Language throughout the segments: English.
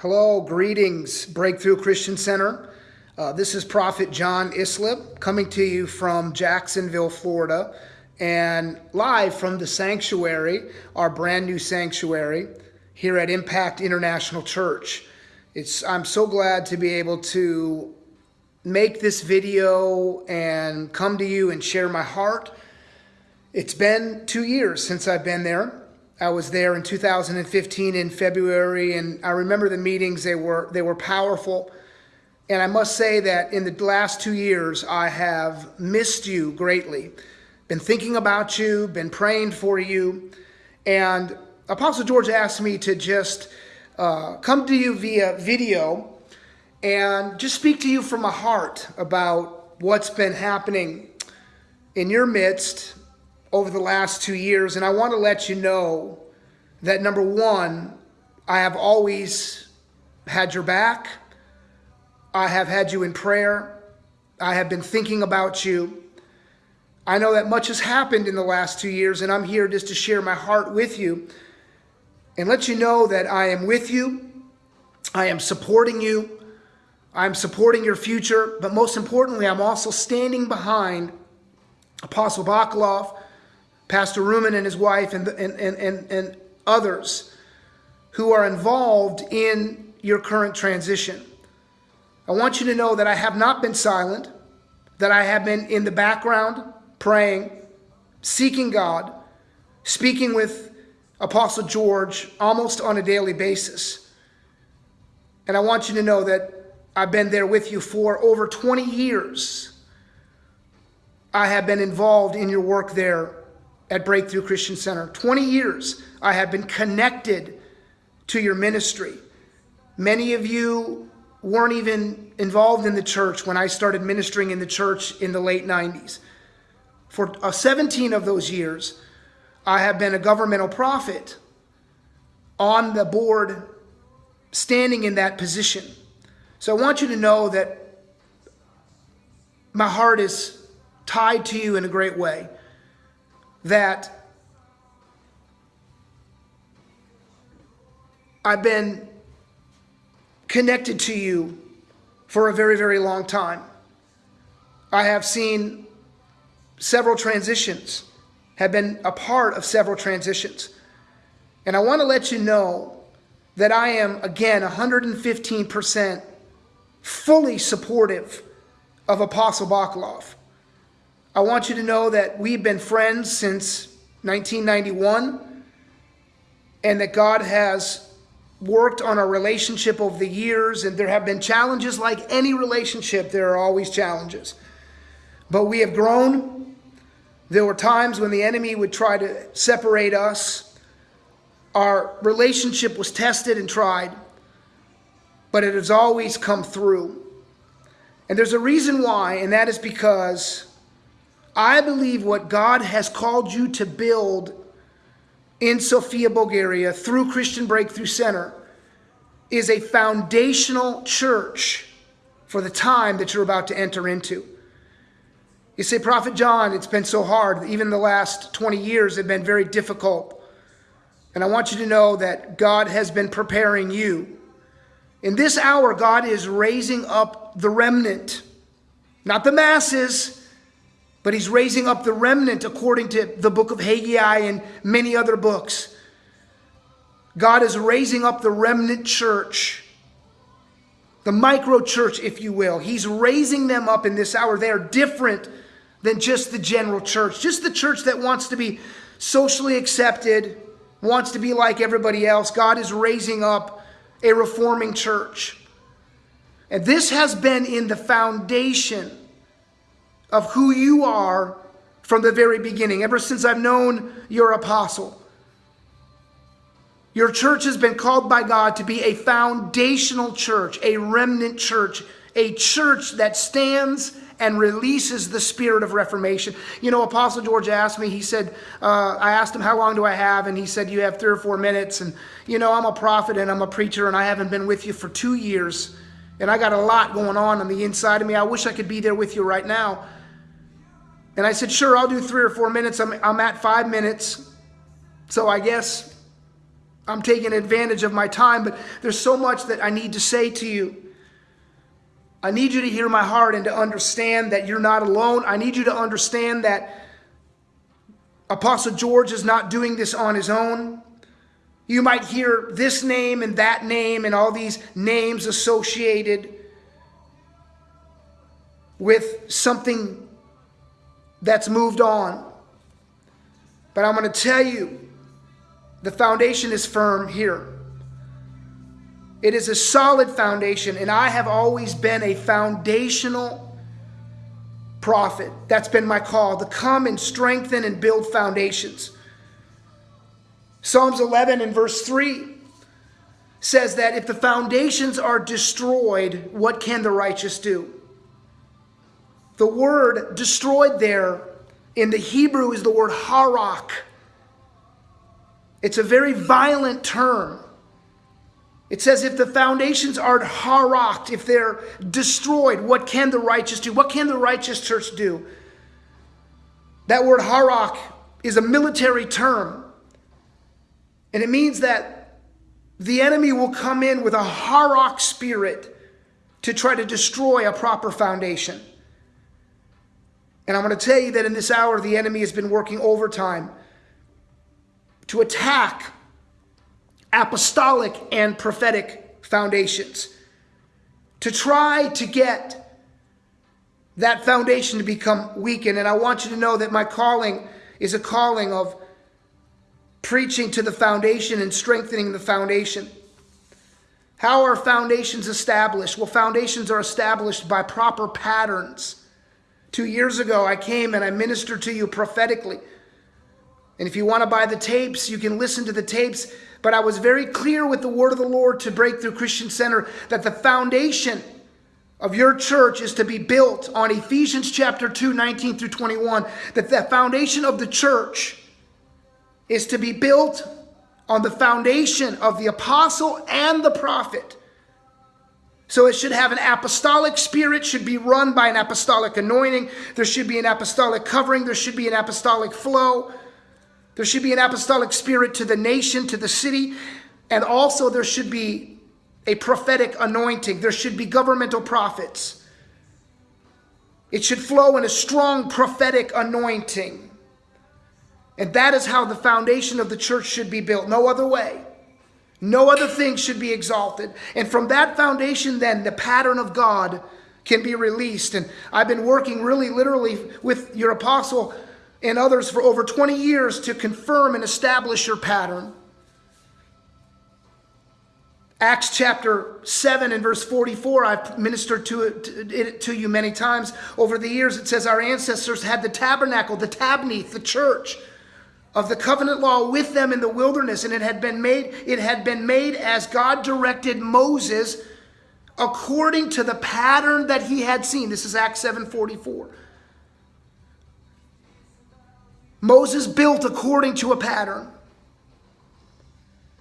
Hello, greetings, Breakthrough Christian Center. Uh, this is Prophet John Islip coming to you from Jacksonville, Florida, and live from the sanctuary, our brand new sanctuary here at Impact International Church. It's, I'm so glad to be able to make this video and come to you and share my heart. It's been two years since I've been there. I was there in 2015 in February, and I remember the meetings. They were they were powerful, and I must say that in the last two years, I have missed you greatly. Been thinking about you, been praying for you, and Apostle George asked me to just uh, come to you via video and just speak to you from my heart about what's been happening in your midst over the last two years. And I want to let you know that number one, I have always had your back. I have had you in prayer. I have been thinking about you. I know that much has happened in the last two years, and I'm here just to share my heart with you and let you know that I am with you. I am supporting you. I'm supporting your future, but most importantly, I'm also standing behind Apostle Bakalov Pastor Rumen and his wife and, and, and, and, and others who are involved in your current transition. I want you to know that I have not been silent, that I have been in the background praying, seeking God, speaking with Apostle George almost on a daily basis. And I want you to know that I've been there with you for over 20 years. I have been involved in your work there at Breakthrough Christian Center. 20 years I have been connected to your ministry. Many of you weren't even involved in the church when I started ministering in the church in the late 90s. For uh, 17 of those years, I have been a governmental prophet on the board, standing in that position. So I want you to know that my heart is tied to you in a great way that I've been connected to you for a very, very long time. I have seen several transitions, have been a part of several transitions. And I want to let you know that I am, again, 115% fully supportive of Apostle Bakalov. I want you to know that we've been friends since 1991 and that God has worked on our relationship over the years and there have been challenges like any relationship there are always challenges. But we have grown. There were times when the enemy would try to separate us. Our relationship was tested and tried but it has always come through. And there's a reason why and that is because I believe what God has called you to build in Sofia, Bulgaria through Christian Breakthrough Center is a foundational church for the time that you're about to enter into. You say, Prophet John, it's been so hard. Even the last 20 years have been very difficult. And I want you to know that God has been preparing you. In this hour, God is raising up the remnant, not the masses, but he's raising up the remnant according to the book of Haggai and many other books. God is raising up the remnant church, the micro church, if you will. He's raising them up in this hour. They are different than just the general church, just the church that wants to be socially accepted, wants to be like everybody else. God is raising up a reforming church. And this has been in the foundation of who you are from the very beginning, ever since I've known your apostle. Your church has been called by God to be a foundational church, a remnant church, a church that stands and releases the spirit of reformation. You know, Apostle George asked me, he said, uh, I asked him, How long do I have? And he said, You have three or four minutes. And, you know, I'm a prophet and I'm a preacher and I haven't been with you for two years. And I got a lot going on on the inside of me. I wish I could be there with you right now. And I said, sure, I'll do three or four minutes. I'm, I'm at five minutes. So I guess I'm taking advantage of my time, but there's so much that I need to say to you. I need you to hear my heart and to understand that you're not alone. I need you to understand that Apostle George is not doing this on his own. You might hear this name and that name and all these names associated with something that's moved on. But I'm going to tell you the foundation is firm here. It is a solid foundation, and I have always been a foundational prophet. That's been my call to come and strengthen and build foundations. Psalms 11 and verse 3 says that if the foundations are destroyed, what can the righteous do? The word destroyed there in the Hebrew is the word harak. It's a very violent term. It says, if the foundations are haraked, if they're destroyed, what can the righteous do? What can the righteous church do? That word harak is a military term. And it means that the enemy will come in with a harak spirit to try to destroy a proper foundation. And I'm going to tell you that in this hour, the enemy has been working overtime to attack apostolic and prophetic foundations, to try to get that foundation to become weakened. And I want you to know that my calling is a calling of preaching to the foundation and strengthening the foundation. How are foundations established? Well, foundations are established by proper patterns. Two years ago, I came and I ministered to you prophetically. And if you want to buy the tapes, you can listen to the tapes. But I was very clear with the word of the Lord to Breakthrough Christian Center that the foundation of your church is to be built on Ephesians chapter 2, 19 through 21. That the foundation of the church is to be built on the foundation of the apostle and the prophet. So it should have an apostolic spirit, should be run by an apostolic anointing. There should be an apostolic covering. There should be an apostolic flow. There should be an apostolic spirit to the nation, to the city. And also there should be a prophetic anointing. There should be governmental prophets. It should flow in a strong prophetic anointing. And that is how the foundation of the church should be built. No other way. No other thing should be exalted. And from that foundation, then, the pattern of God can be released. And I've been working really literally with your apostle and others for over 20 years to confirm and establish your pattern. Acts chapter 7 and verse 44, I've ministered to it, to you many times over the years. It says, Our ancestors had the tabernacle, the tabnith, the church of the covenant law with them in the wilderness and it had been made it had been made as God directed Moses according to the pattern that he had seen. This is Acts 7:44 Moses built according to a pattern.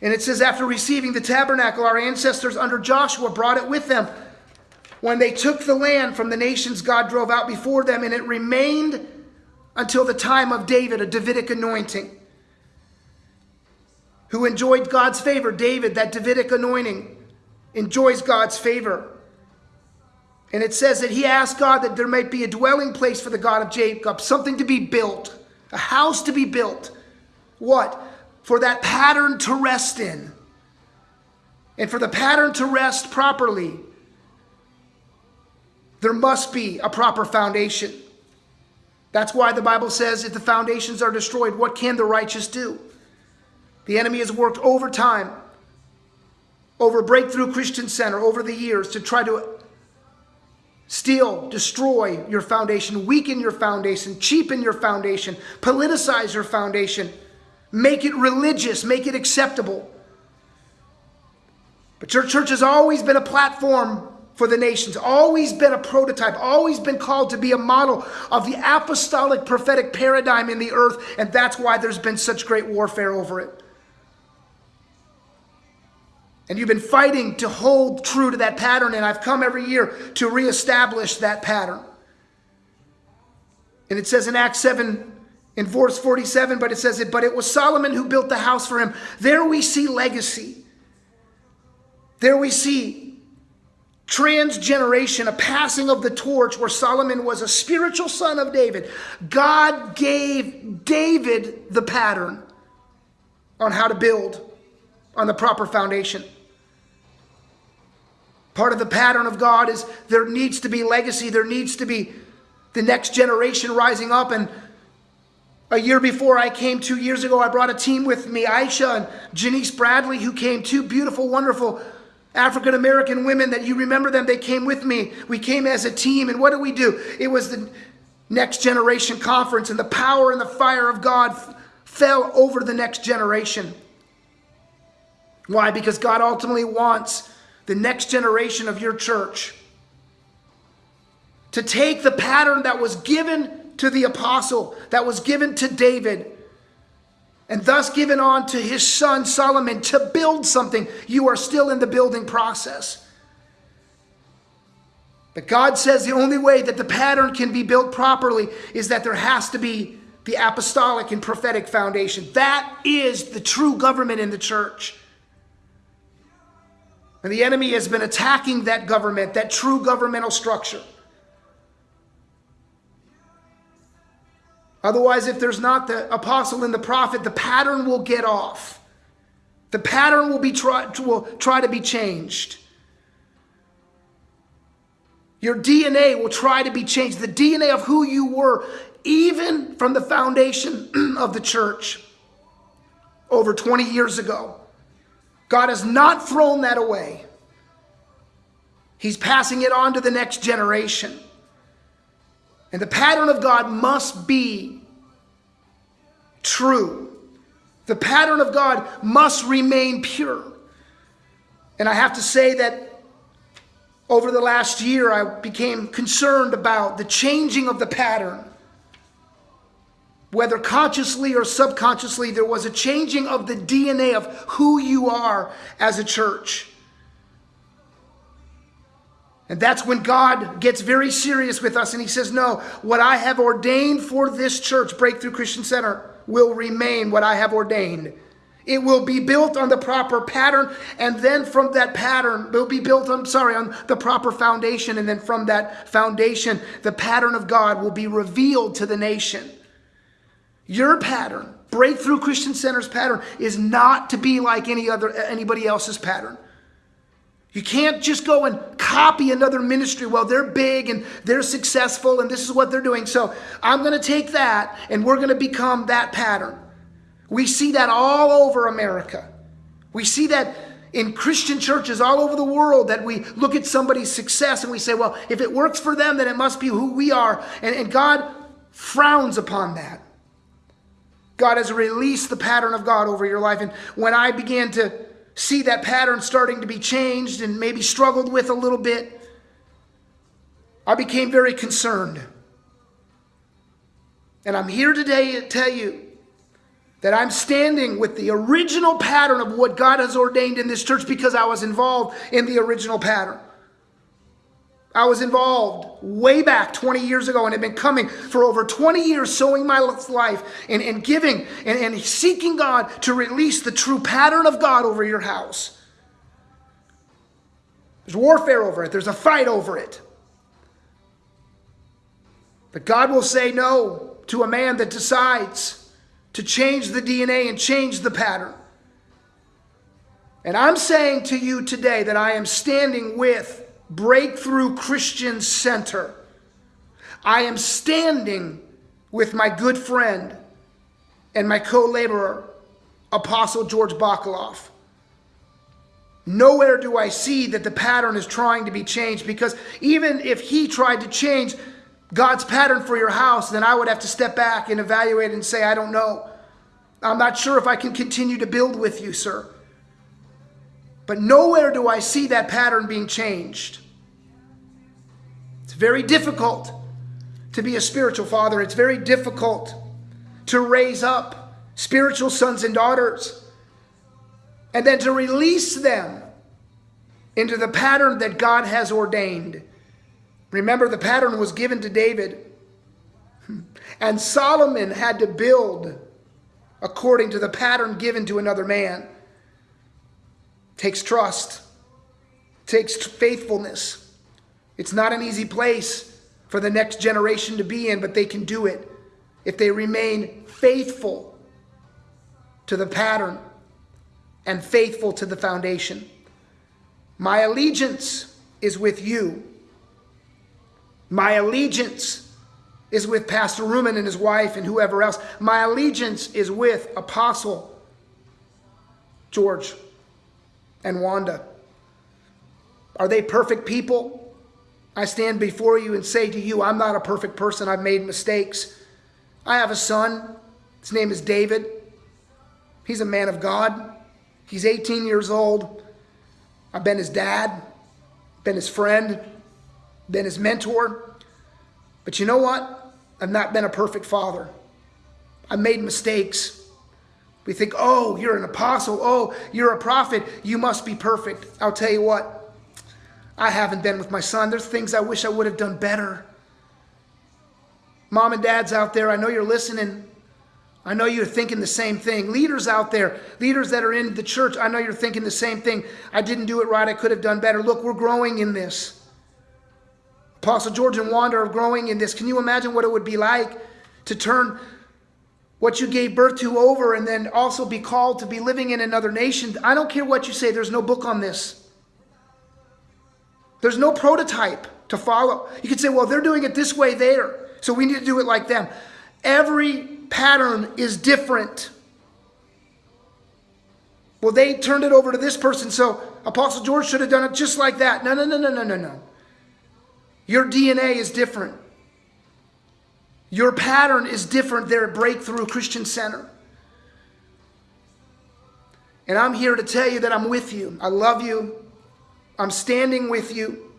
And it says after receiving the tabernacle our ancestors under Joshua brought it with them. When they took the land from the nations God drove out before them and it remained until the time of David, a Davidic anointing, who enjoyed God's favor. David, that Davidic anointing, enjoys God's favor. And it says that he asked God that there might be a dwelling place for the God of Jacob, something to be built, a house to be built. What? For that pattern to rest in. And for the pattern to rest properly, there must be a proper foundation. That's why the Bible says if the foundations are destroyed, what can the righteous do? The enemy has worked overtime over Breakthrough Christian Center over the years to try to steal, destroy your foundation, weaken your foundation, cheapen your foundation, politicize your foundation, make it religious, make it acceptable. But your church has always been a platform for the nations, always been a prototype, always been called to be a model of the apostolic prophetic paradigm in the earth, and that's why there's been such great warfare over it. And you've been fighting to hold true to that pattern, and I've come every year to reestablish that pattern. And it says in Acts 7 in verse 47, but it says it, but it was Solomon who built the house for him. There we see legacy. There we see transgeneration, a passing of the torch where Solomon was a spiritual son of David. God gave David the pattern on how to build on the proper foundation. Part of the pattern of God is there needs to be legacy, there needs to be the next generation rising up. And a year before I came, two years ago, I brought a team with me, Aisha and Janice Bradley, who came, two beautiful, wonderful African American women that you remember them. They came with me. We came as a team. And what did we do? It was the next generation conference, and the power and the fire of God fell over the next generation. Why? Because God ultimately wants the next generation of your church to take the pattern that was given to the apostle, that was given to David, and thus given on to his son Solomon to build something. You are still in the building process. But God says the only way that the pattern can be built properly is that there has to be the apostolic and prophetic foundation. That is the true government in the church. And the enemy has been attacking that government, that true governmental structure. Otherwise, if there's not the apostle and the prophet, the pattern will get off. The pattern will be try, will try to be changed. Your DNA will try to be changed. The DNA of who you were, even from the foundation of the church over 20 years ago. God has not thrown that away. He's passing it on to the next generation. And the pattern of God must be true. The pattern of God must remain pure. And I have to say that over the last year, I became concerned about the changing of the pattern. Whether consciously or subconsciously, there was a changing of the DNA of who you are as a church. And that's when God gets very serious with us and He says, No, what I have ordained for this church, Breakthrough Christian Center, will remain what I have ordained. It will be built on the proper pattern, and then from that pattern, will be built, I'm sorry, on the proper foundation, and then from that foundation, the pattern of God will be revealed to the nation. Your pattern, Breakthrough Christian Center's pattern, is not to be like any other anybody else's pattern. You can't just go and copy another ministry. Well, they're big and they're successful and this is what they're doing. So I'm going to take that and we're going to become that pattern. We see that all over America. We see that in Christian churches all over the world that we look at somebody's success and we say, well, if it works for them, then it must be who we are. And, and God frowns upon that. God has released the pattern of God over your life. And when I began to see that pattern starting to be changed and maybe struggled with a little bit, I became very concerned. And I'm here today to tell you that I'm standing with the original pattern of what God has ordained in this church because I was involved in the original pattern. I was involved way back 20 years ago and have been coming for over 20 years, sowing my life and, and giving and, and seeking God to release the true pattern of God over your house. There's warfare over it, there's a fight over it. But God will say no to a man that decides to change the DNA and change the pattern. And I'm saying to you today that I am standing with Breakthrough Christian Center. I am standing with my good friend and my co laborer, Apostle George Bakalov. Nowhere do I see that the pattern is trying to be changed because even if he tried to change God's pattern for your house, then I would have to step back and evaluate and say, I don't know. I'm not sure if I can continue to build with you, sir. But nowhere do I see that pattern being changed. It's very difficult to be a spiritual father. It's very difficult to raise up spiritual sons and daughters and then to release them into the pattern that God has ordained. Remember, the pattern was given to David. And Solomon had to build according to the pattern given to another man. Takes trust, takes faithfulness. It's not an easy place for the next generation to be in, but they can do it if they remain faithful to the pattern and faithful to the foundation. My allegiance is with you. My allegiance is with Pastor Rumen and his wife and whoever else. My allegiance is with Apostle George and Wanda. Are they perfect people? I stand before you and say to you, I'm not a perfect person. I've made mistakes. I have a son. His name is David. He's a man of God. He's 18 years old. I've been his dad, been his friend, been his mentor. But you know what? I've not been a perfect father. I've made mistakes. We think, oh, you're an apostle. Oh, you're a prophet. You must be perfect. I'll tell you what, I haven't been with my son. There's things I wish I would have done better. Mom and dads out there, I know you're listening. I know you're thinking the same thing. Leaders out there, leaders that are in the church, I know you're thinking the same thing. I didn't do it right. I could have done better. Look, we're growing in this. Apostle George and Wanda are growing in this. Can you imagine what it would be like to turn what you gave birth to over and then also be called to be living in another nation? I don't care what you say, there's no book on this. There's no prototype to follow. You could say, well, they're doing it this way there, so we need to do it like them. Every pattern is different. Well, they turned it over to this person, so Apostle George should have done it just like that. No, no, no, no, no, no, no. Your DNA is different. Your pattern is different there at Breakthrough Christian Center. And I'm here to tell you that I'm with you. I love you. I'm standing with you.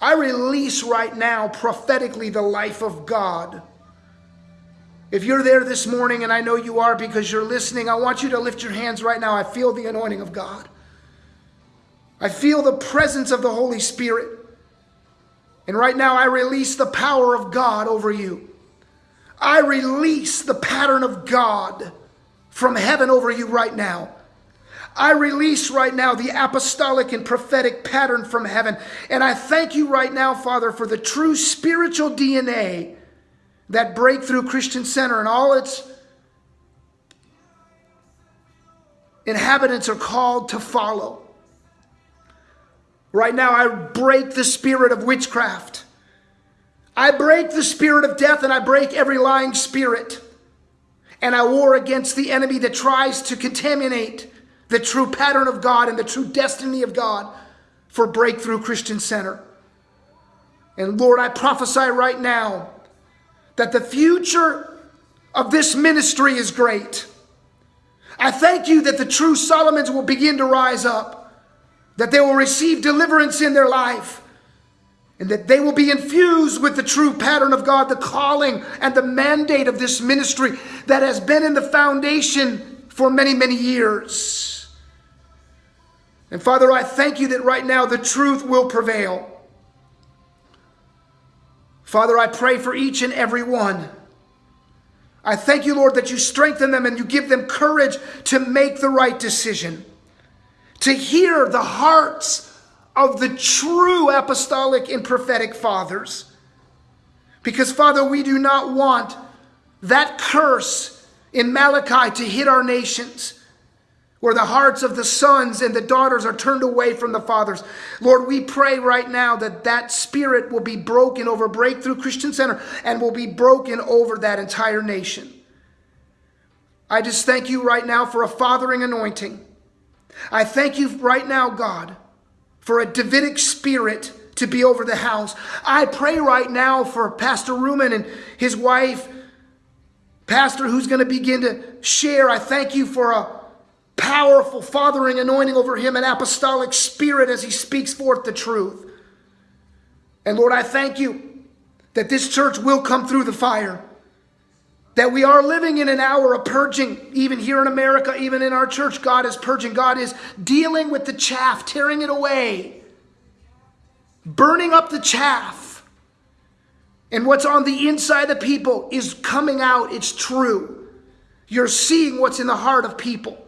I release right now prophetically the life of God if you're there this morning, and I know you are because you're listening, I want you to lift your hands right now. I feel the anointing of God. I feel the presence of the Holy Spirit. And right now, I release the power of God over you. I release the pattern of God from heaven over you right now. I release right now the apostolic and prophetic pattern from heaven. And I thank you right now, Father, for the true spiritual DNA that Breakthrough Christian Center and all its inhabitants are called to follow. Right now, I break the spirit of witchcraft. I break the spirit of death and I break every lying spirit. And I war against the enemy that tries to contaminate the true pattern of God and the true destiny of God for Breakthrough Christian Center. And Lord, I prophesy right now that the future of this ministry is great. I thank you that the true Solomons will begin to rise up, that they will receive deliverance in their life, and that they will be infused with the true pattern of God, the calling and the mandate of this ministry that has been in the foundation for many, many years. And Father, I thank you that right now the truth will prevail. Father, I pray for each and every one. I thank you, Lord, that you strengthen them and you give them courage to make the right decision, to hear the hearts of the true apostolic and prophetic fathers. Because, Father, we do not want that curse in Malachi to hit our nations where the hearts of the sons and the daughters are turned away from the fathers. Lord, we pray right now that that spirit will be broken over Breakthrough Christian Center and will be broken over that entire nation. I just thank you right now for a fathering anointing. I thank you right now, God, for a Davidic spirit to be over the house. I pray right now for Pastor Rumen and his wife, Pastor, who's going to begin to share. I thank you for a powerful fathering anointing over him, an apostolic spirit as he speaks forth the truth. And Lord, I thank you that this church will come through the fire. That we are living in an hour of purging, even here in America, even in our church. God is purging. God is dealing with the chaff, tearing it away, burning up the chaff, And what's on the inside of people is coming out. It's true. You're seeing what's in the heart of people.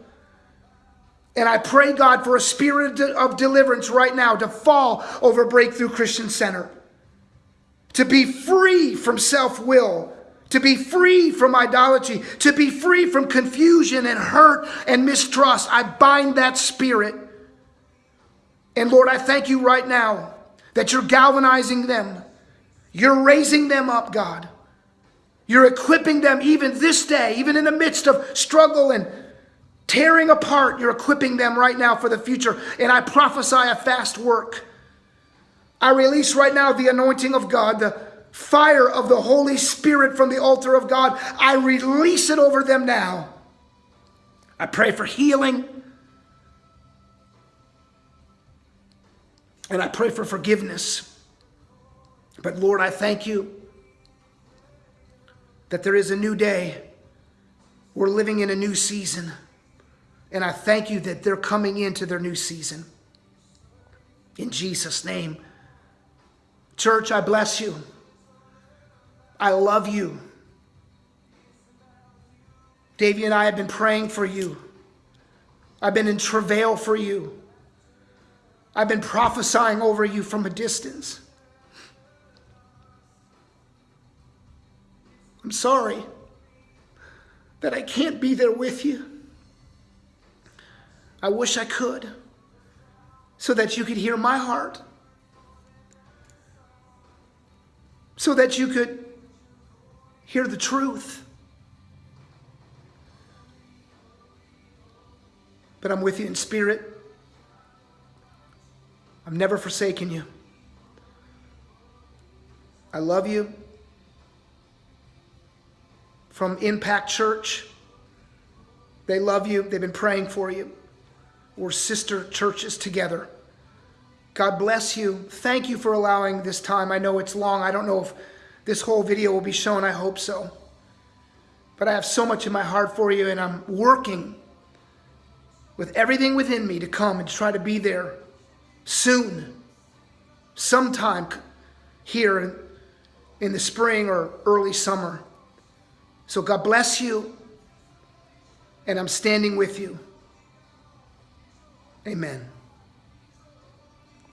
And I pray, God, for a spirit of deliverance right now to fall over Breakthrough Christian Center, to be free from self will, to be free from idolatry, to be free from confusion and hurt and mistrust. I bind that spirit. And Lord, I thank you right now that you're galvanizing them. You're raising them up, God. You're equipping them even this day, even in the midst of struggle and tearing apart. You're equipping them right now for the future. And I prophesy a fast work. I release right now the anointing of God, the fire of the Holy Spirit from the altar of God. I release it over them now. I pray for healing. And I pray for forgiveness. But Lord, I thank you that there is a new day. We're living in a new season. And I thank you that they're coming into their new season. In Jesus' name. Church, I bless you. I love you. Davey and I have been praying for you. I've been in travail for you. I've been prophesying over you from a distance. I'm sorry that I can't be there with you. I wish I could so that you could hear my heart, so that you could hear the truth. But I'm with you in spirit. I've never forsaken you. I love you. From Impact Church, they love you. They've been praying for you. We're sister churches together. God bless you. Thank you for allowing this time. I know it's long. I don't know if this whole video will be shown. I hope so. But I have so much in my heart for you, and I'm working with everything within me to come and try to be there soon, sometime here in the spring or early summer. So God bless you, and I'm standing with you. Amen.